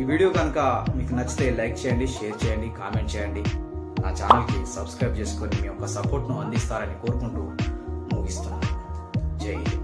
ఈ వీడియో కనుక మీకు నచ్చితే లైక్ చేయండి షేర్ చేయండి కామెంట్ చేయండి. నా ఛానల్కి సబ్స్క్రైబ్ చేసుకొని మీ యొక్క సపోర్ట్ను అందిస్తారని కోరుకుంటూ ముగిస్తున్నాను. జై హింద్.